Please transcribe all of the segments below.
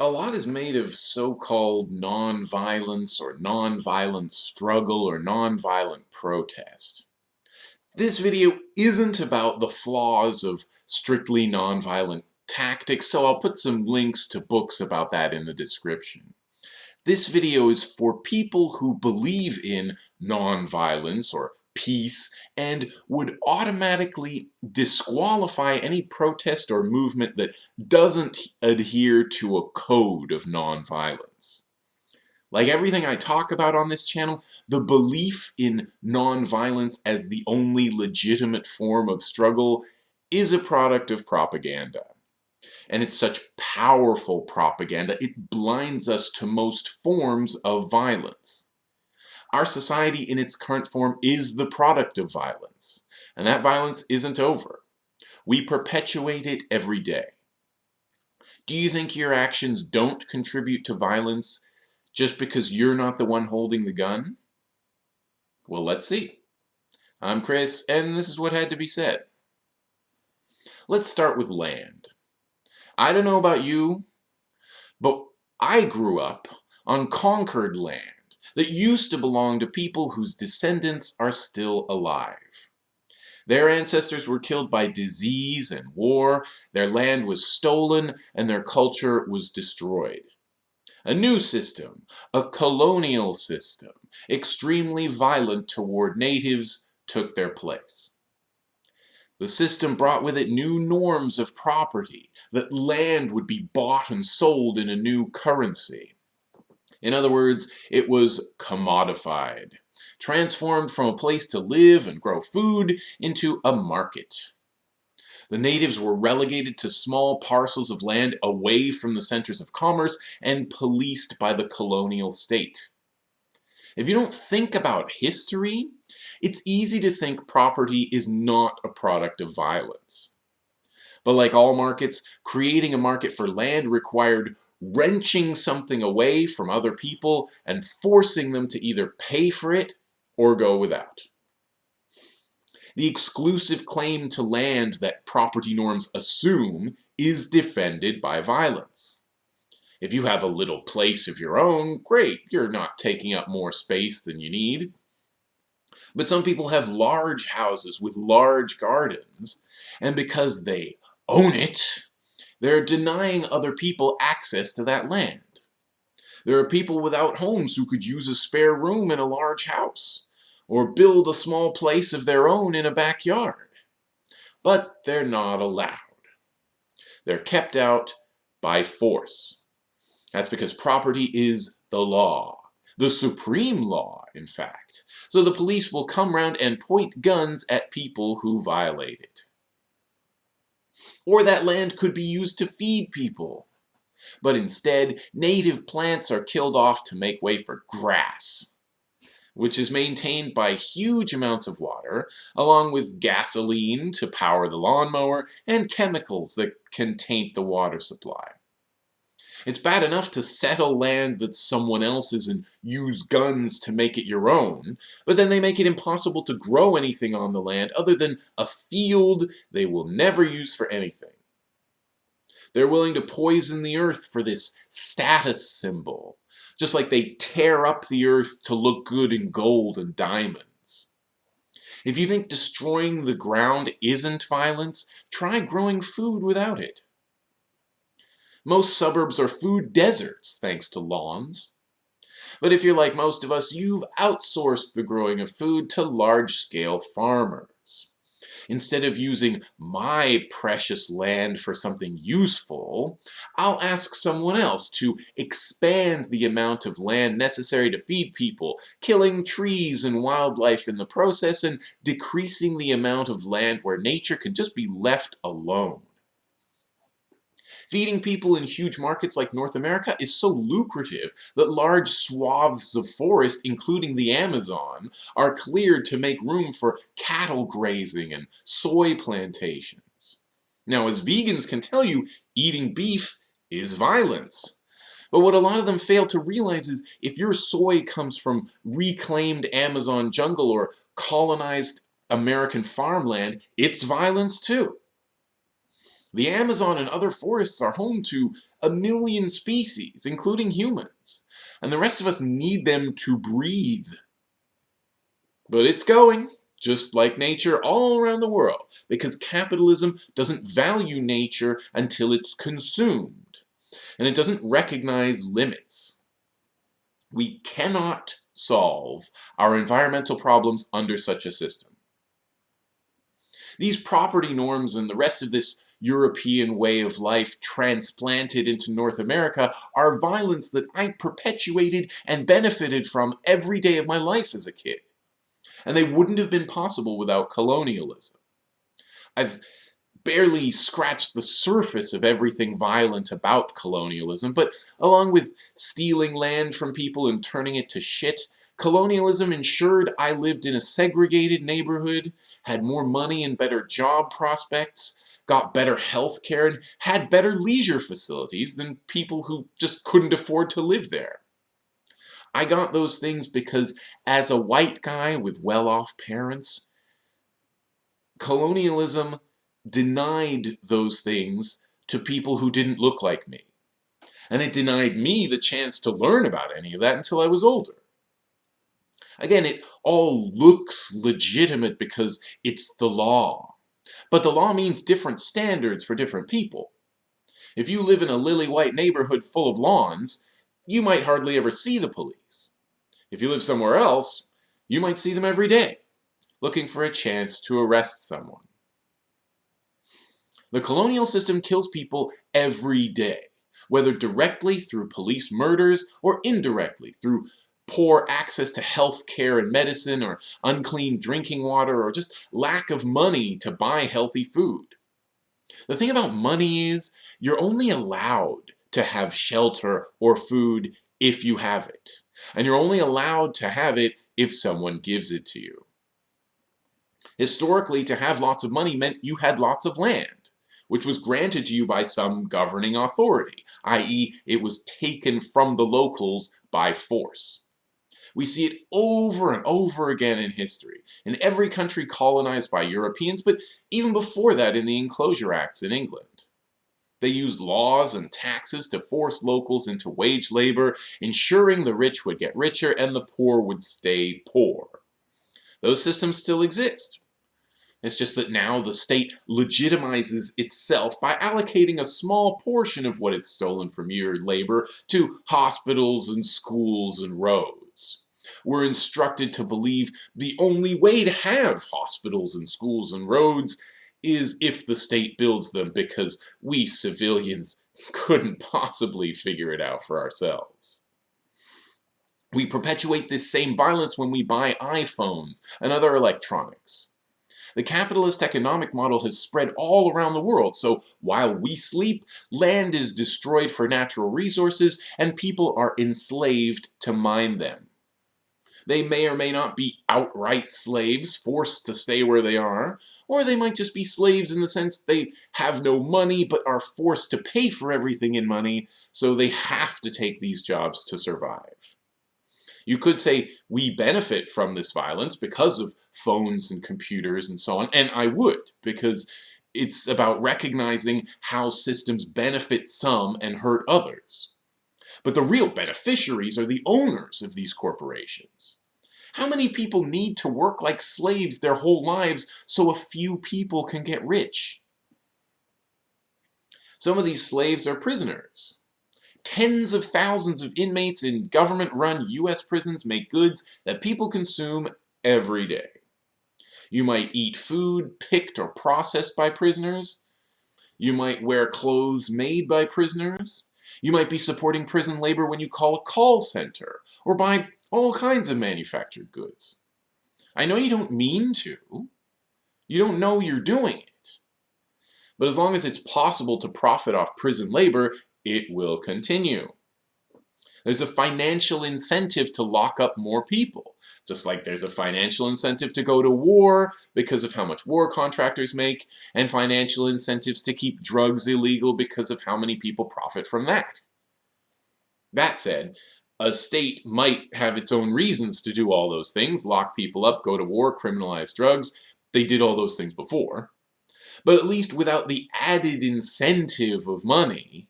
a lot is made of so-called non-violence or non-violent struggle or non-violent protest. This video isn't about the flaws of strictly non-violent tactics, so I'll put some links to books about that in the description. This video is for people who believe in non-violence or peace and would automatically disqualify any protest or movement that doesn't adhere to a code of nonviolence. Like everything I talk about on this channel, the belief in nonviolence as the only legitimate form of struggle is a product of propaganda. And it's such powerful propaganda, it blinds us to most forms of violence. Our society in its current form is the product of violence, and that violence isn't over. We perpetuate it every day. Do you think your actions don't contribute to violence just because you're not the one holding the gun? Well, let's see. I'm Chris, and this is what had to be said. Let's start with land. I don't know about you, but I grew up on conquered land that used to belong to people whose descendants are still alive. Their ancestors were killed by disease and war, their land was stolen, and their culture was destroyed. A new system, a colonial system, extremely violent toward natives, took their place. The system brought with it new norms of property, that land would be bought and sold in a new currency. In other words, it was commodified, transformed from a place to live and grow food into a market. The natives were relegated to small parcels of land away from the centers of commerce and policed by the colonial state. If you don't think about history, it's easy to think property is not a product of violence. But like all markets, creating a market for land required wrenching something away from other people and forcing them to either pay for it or go without. The exclusive claim to land that property norms assume is defended by violence. If you have a little place of your own, great, you're not taking up more space than you need. But some people have large houses with large gardens, and because they own it, they're denying other people access to that land. There are people without homes who could use a spare room in a large house, or build a small place of their own in a backyard. But they're not allowed. They're kept out by force. That's because property is the law. The supreme law, in fact. So the police will come round and point guns at people who violate it. Or that land could be used to feed people. But instead, native plants are killed off to make way for grass, which is maintained by huge amounts of water, along with gasoline to power the lawnmower, and chemicals that can taint the water supply. It's bad enough to settle land that's someone else's and use guns to make it your own, but then they make it impossible to grow anything on the land other than a field they will never use for anything. They're willing to poison the earth for this status symbol, just like they tear up the earth to look good in gold and diamonds. If you think destroying the ground isn't violence, try growing food without it. Most suburbs are food deserts thanks to lawns. But if you're like most of us, you've outsourced the growing of food to large-scale farmers. Instead of using my precious land for something useful, I'll ask someone else to expand the amount of land necessary to feed people, killing trees and wildlife in the process and decreasing the amount of land where nature can just be left alone. Feeding people in huge markets like North America is so lucrative that large swaths of forest, including the Amazon, are cleared to make room for cattle grazing and soy plantations. Now, as vegans can tell you, eating beef is violence. But what a lot of them fail to realize is if your soy comes from reclaimed Amazon jungle or colonized American farmland, it's violence too. The Amazon and other forests are home to a million species, including humans, and the rest of us need them to breathe. But it's going, just like nature all around the world, because capitalism doesn't value nature until it's consumed, and it doesn't recognize limits. We cannot solve our environmental problems under such a system. These property norms and the rest of this European way of life transplanted into North America are violence that I perpetuated and benefited from every day of my life as a kid. And they wouldn't have been possible without colonialism. I've barely scratched the surface of everything violent about colonialism, but along with stealing land from people and turning it to shit, colonialism ensured I lived in a segregated neighborhood, had more money and better job prospects, got better health care, and had better leisure facilities than people who just couldn't afford to live there. I got those things because as a white guy with well-off parents, colonialism denied those things to people who didn't look like me. And it denied me the chance to learn about any of that until I was older. Again, it all looks legitimate because it's the law. But the law means different standards for different people. If you live in a lily-white neighborhood full of lawns, you might hardly ever see the police. If you live somewhere else, you might see them every day, looking for a chance to arrest someone. The colonial system kills people every day, whether directly through police murders or indirectly through poor access to health care and medicine or unclean drinking water or just lack of money to buy healthy food. The thing about money is you're only allowed to have shelter or food if you have it. And you're only allowed to have it if someone gives it to you. Historically, to have lots of money meant you had lots of land, which was granted to you by some governing authority, i.e. it was taken from the locals by force. We see it over and over again in history, in every country colonized by Europeans, but even before that in the Enclosure Acts in England. They used laws and taxes to force locals into wage labor, ensuring the rich would get richer and the poor would stay poor. Those systems still exist. It's just that now the state legitimizes itself by allocating a small portion of what is stolen from your labor to hospitals and schools and roads we're instructed to believe the only way to have hospitals and schools and roads is if the state builds them because we civilians couldn't possibly figure it out for ourselves. We perpetuate this same violence when we buy iPhones and other electronics. The capitalist economic model has spread all around the world, so while we sleep, land is destroyed for natural resources and people are enslaved to mine them. They may or may not be outright slaves, forced to stay where they are, or they might just be slaves in the sense they have no money but are forced to pay for everything in money, so they have to take these jobs to survive. You could say we benefit from this violence because of phones and computers and so on, and I would, because it's about recognizing how systems benefit some and hurt others. But the real beneficiaries are the owners of these corporations. How many people need to work like slaves their whole lives so a few people can get rich? Some of these slaves are prisoners. Tens of thousands of inmates in government-run U.S. prisons make goods that people consume every day. You might eat food picked or processed by prisoners. You might wear clothes made by prisoners. You might be supporting prison labor when you call a call center or buy all kinds of manufactured goods. I know you don't mean to. You don't know you're doing it. But as long as it's possible to profit off prison labor, it will continue. There's a financial incentive to lock up more people, just like there's a financial incentive to go to war because of how much war contractors make, and financial incentives to keep drugs illegal because of how many people profit from that. That said, a state might have its own reasons to do all those things, lock people up, go to war, criminalize drugs. They did all those things before. But at least without the added incentive of money,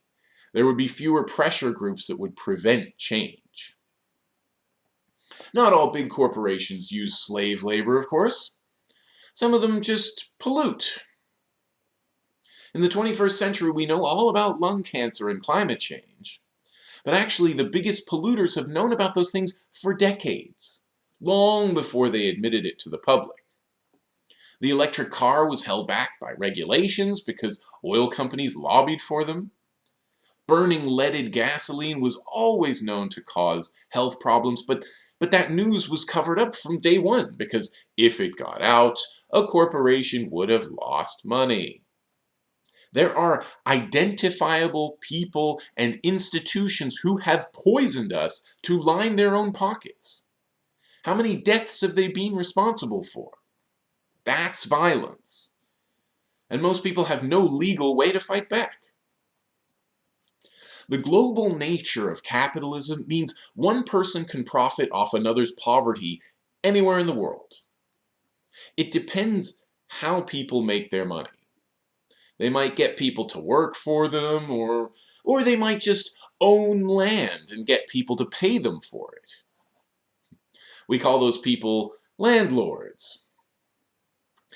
there would be fewer pressure groups that would prevent change. Not all big corporations use slave labor, of course. Some of them just pollute. In the 21st century, we know all about lung cancer and climate change. But actually, the biggest polluters have known about those things for decades, long before they admitted it to the public. The electric car was held back by regulations because oil companies lobbied for them. Burning leaded gasoline was always known to cause health problems, but, but that news was covered up from day one because if it got out, a corporation would have lost money. There are identifiable people and institutions who have poisoned us to line their own pockets. How many deaths have they been responsible for? That's violence. And most people have no legal way to fight back. The global nature of capitalism means one person can profit off another's poverty anywhere in the world. It depends how people make their money. They might get people to work for them, or, or they might just own land and get people to pay them for it. We call those people landlords.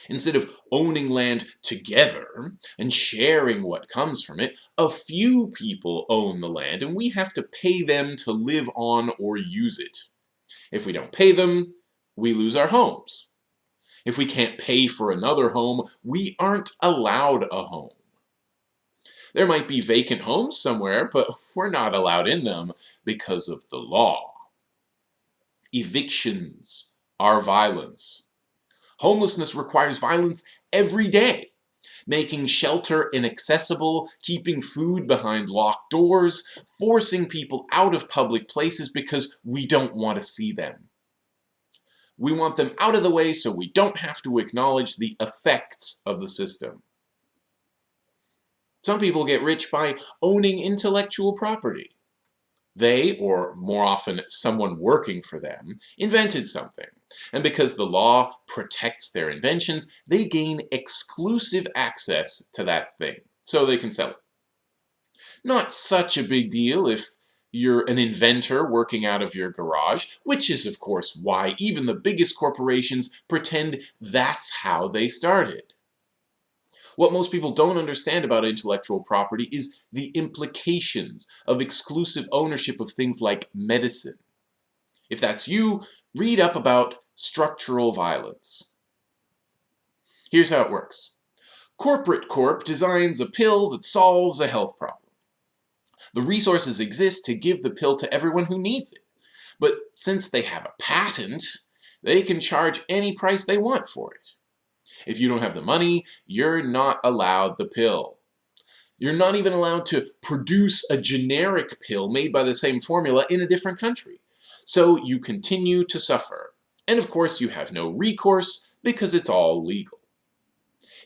Instead of owning land together and sharing what comes from it, a few people own the land and we have to pay them to live on or use it. If we don't pay them, we lose our homes. If we can't pay for another home, we aren't allowed a home. There might be vacant homes somewhere, but we're not allowed in them because of the law. Evictions are violence. Homelessness requires violence every day. Making shelter inaccessible, keeping food behind locked doors, forcing people out of public places because we don't want to see them. We want them out of the way so we don't have to acknowledge the effects of the system. Some people get rich by owning intellectual property. They, or more often someone working for them, invented something. And because the law protects their inventions, they gain exclusive access to that thing, so they can sell it. Not such a big deal if you're an inventor working out of your garage, which is of course why even the biggest corporations pretend that's how they started. What most people don't understand about intellectual property is the implications of exclusive ownership of things like medicine. If that's you, read up about structural violence. Here's how it works. Corporate Corp designs a pill that solves a health problem. The resources exist to give the pill to everyone who needs it. But since they have a patent, they can charge any price they want for it. If you don't have the money, you're not allowed the pill. You're not even allowed to produce a generic pill made by the same formula in a different country. So you continue to suffer. And of course you have no recourse because it's all legal.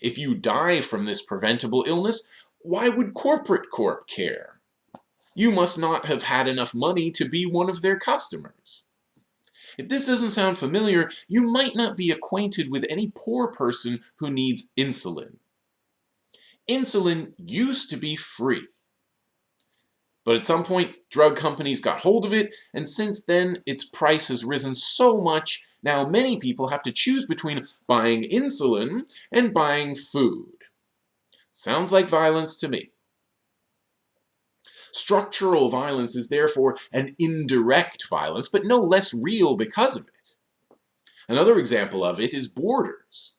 If you die from this preventable illness, why would corporate corp care? you must not have had enough money to be one of their customers. If this doesn't sound familiar, you might not be acquainted with any poor person who needs insulin. Insulin used to be free. But at some point, drug companies got hold of it, and since then, its price has risen so much, now many people have to choose between buying insulin and buying food. Sounds like violence to me. Structural violence is therefore an indirect violence, but no less real because of it. Another example of it is borders.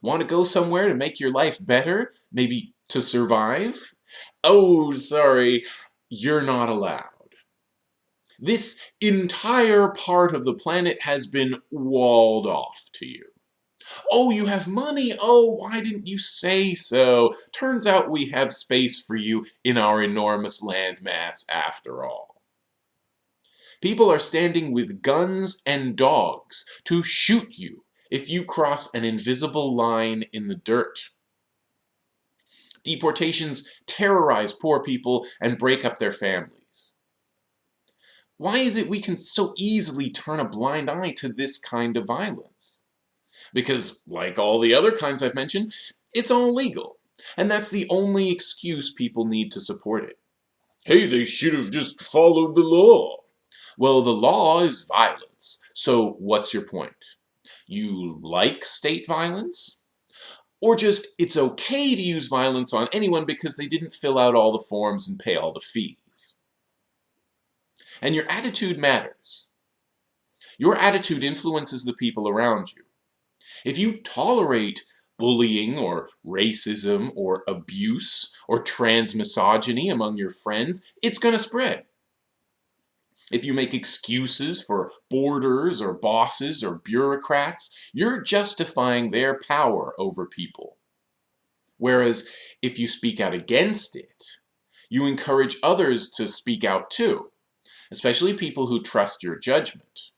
Want to go somewhere to make your life better? Maybe to survive? Oh, sorry, you're not allowed. This entire part of the planet has been walled off to you. Oh, you have money? Oh, why didn't you say so? Turns out we have space for you in our enormous landmass after all. People are standing with guns and dogs to shoot you if you cross an invisible line in the dirt. Deportations terrorize poor people and break up their families. Why is it we can so easily turn a blind eye to this kind of violence? because like all the other kinds I've mentioned, It's all legal. And that's the only excuse people need to support it. Hey, they should have just followed the law. Well, the law is violence. So what's your point? You like state violence? Or just, it's okay to use violence on anyone because they didn't fill out all the forms and pay all the fees. And your attitude matters. Your attitude influences the people around you. If you tolerate bullying or racism or abuse or transmisogyny among your friends, it's going to spread. If you make excuses for boarders or bosses or bureaucrats, you're justifying their power over people. Whereas if you speak out against it, you encourage others to speak out too, especially people who trust your judgment.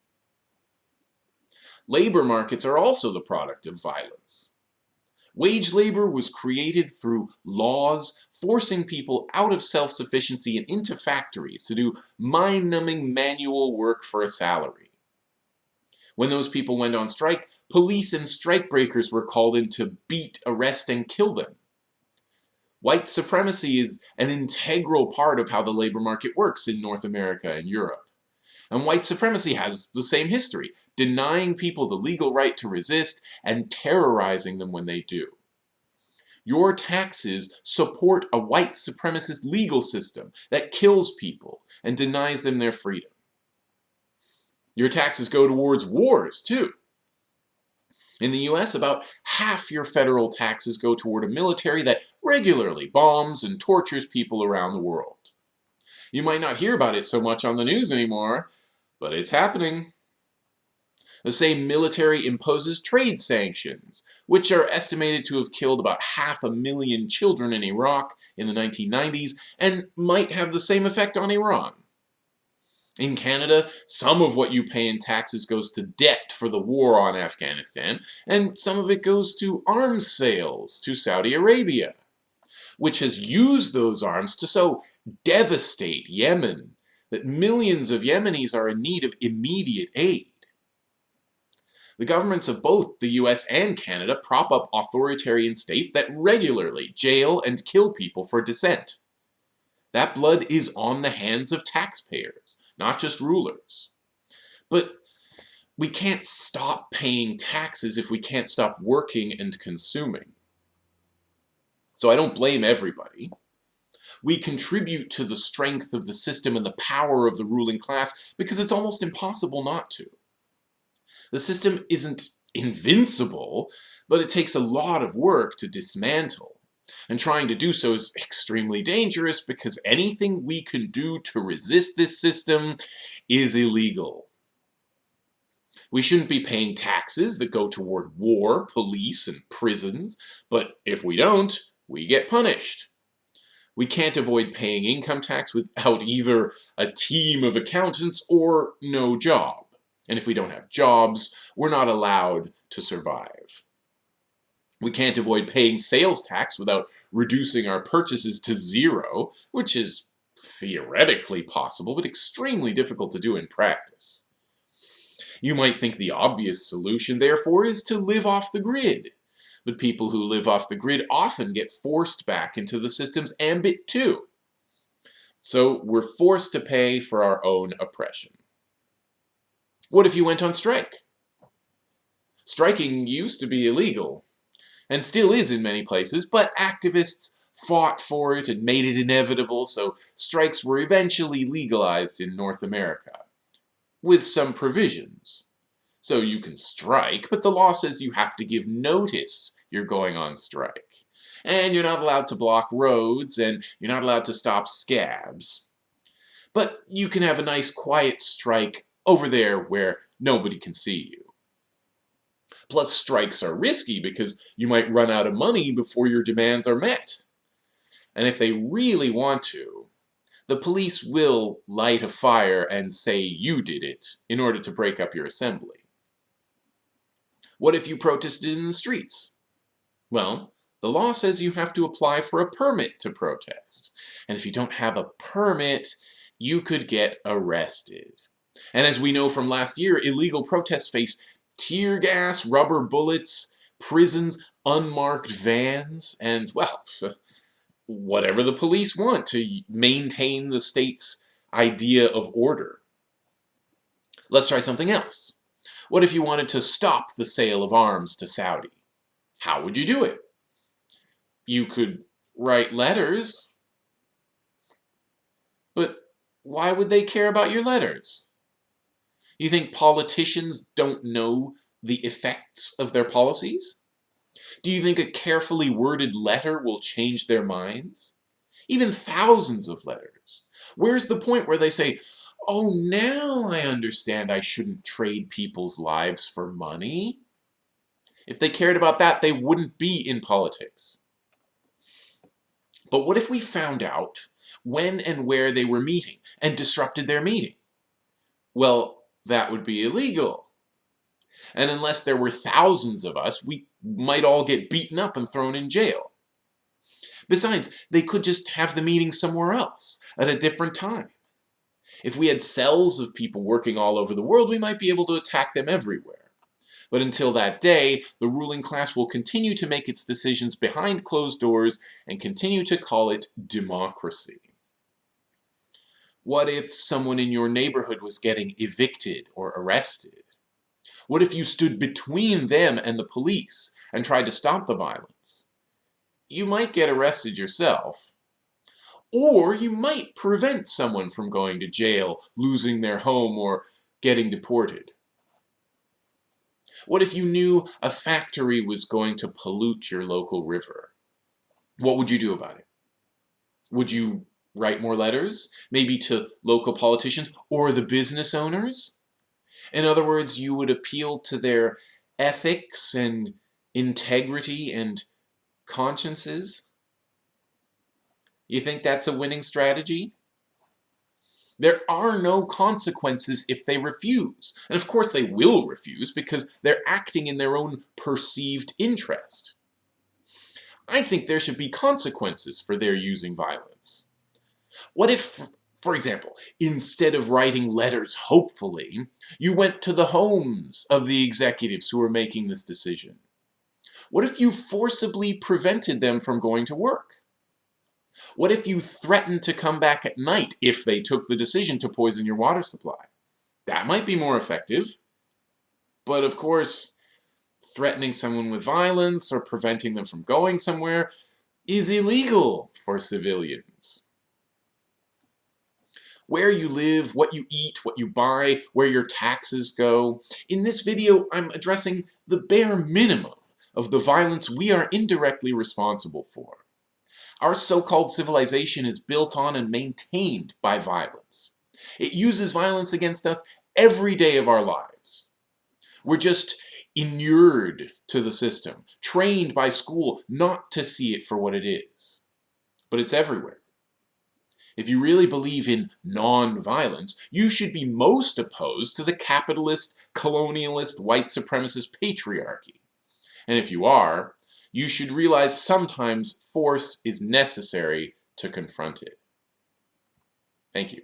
Labor markets are also the product of violence. Wage labor was created through laws forcing people out of self-sufficiency and into factories to do mind-numbing manual work for a salary. When those people went on strike, police and strikebreakers were called in to beat, arrest, and kill them. White supremacy is an integral part of how the labor market works in North America and Europe. And white supremacy has the same history, denying people the legal right to resist and terrorizing them when they do. Your taxes support a white supremacist legal system that kills people and denies them their freedom. Your taxes go towards wars, too. In the US, about half your federal taxes go toward a military that regularly bombs and tortures people around the world. You might not hear about it so much on the news anymore, but it's happening. The same military imposes trade sanctions, which are estimated to have killed about half a million children in Iraq in the 1990s and might have the same effect on Iran. In Canada, some of what you pay in taxes goes to debt for the war on Afghanistan, and some of it goes to arms sales to Saudi Arabia, which has used those arms to so devastate Yemen that millions of Yemenis are in need of immediate aid. The governments of both the US and Canada prop up authoritarian states that regularly jail and kill people for dissent. That blood is on the hands of taxpayers, not just rulers. But we can't stop paying taxes if we can't stop working and consuming. So I don't blame everybody we contribute to the strength of the system and the power of the ruling class because it's almost impossible not to. The system isn't invincible, but it takes a lot of work to dismantle. And trying to do so is extremely dangerous because anything we can do to resist this system is illegal. We shouldn't be paying taxes that go toward war, police, and prisons, but if we don't, we get punished we can't avoid paying income tax without either a team of accountants or no job. And if we don't have jobs, we're not allowed to survive. We can't avoid paying sales tax without reducing our purchases to zero, which is theoretically possible, but extremely difficult to do in practice. You might think the obvious solution, therefore, is to live off the grid but people who live off the grid often get forced back into the system's ambit too. So we're forced to pay for our own oppression. What if you went on strike? Striking used to be illegal, and still is in many places, but activists fought for it and made it inevitable, so strikes were eventually legalized in North America, with some provisions. So you can strike, but the law says you have to give notice you're going on strike. And you're not allowed to block roads, and you're not allowed to stop scabs. But you can have a nice quiet strike over there where nobody can see you. Plus, strikes are risky because you might run out of money before your demands are met. And if they really want to, the police will light a fire and say you did it in order to break up your assembly. What if you protested in the streets? Well, the law says you have to apply for a permit to protest. And if you don't have a permit, you could get arrested. And as we know from last year, illegal protests face tear gas, rubber bullets, prisons, unmarked vans, and, well, whatever the police want to maintain the state's idea of order. Let's try something else. What if you wanted to stop the sale of arms to Saudi? How would you do it? You could write letters, but why would they care about your letters? Do you think politicians don't know the effects of their policies? Do you think a carefully worded letter will change their minds? Even thousands of letters. Where's the point where they say, oh, now I understand I shouldn't trade people's lives for money? If they cared about that, they wouldn't be in politics. But what if we found out when and where they were meeting and disrupted their meeting? Well, that would be illegal. And unless there were thousands of us, we might all get beaten up and thrown in jail. Besides, they could just have the meeting somewhere else, at a different time. If we had cells of people working all over the world, we might be able to attack them everywhere. But until that day, the ruling class will continue to make its decisions behind closed doors and continue to call it democracy. What if someone in your neighborhood was getting evicted or arrested? What if you stood between them and the police and tried to stop the violence? You might get arrested yourself, or you might prevent someone from going to jail, losing their home, or getting deported. What if you knew a factory was going to pollute your local river? What would you do about it? Would you write more letters, maybe to local politicians or the business owners? In other words, you would appeal to their ethics and integrity and consciences? You think that's a winning strategy? There are no consequences if they refuse. And of course they will refuse because they're acting in their own perceived interest. I think there should be consequences for their using violence. What if, for example, instead of writing letters hopefully, you went to the homes of the executives who are making this decision? What if you forcibly prevented them from going to work? What if you threatened to come back at night if they took the decision to poison your water supply? That might be more effective. But of course, threatening someone with violence or preventing them from going somewhere is illegal for civilians. Where you live, what you eat, what you buy, where your taxes go. In this video, I'm addressing the bare minimum of the violence we are indirectly responsible for. Our so-called civilization is built on and maintained by violence. It uses violence against us every day of our lives. We're just inured to the system, trained by school not to see it for what it is. But it's everywhere. If you really believe in non-violence, you should be most opposed to the capitalist, colonialist, white supremacist patriarchy. And if you are, you should realize sometimes force is necessary to confront it. Thank you.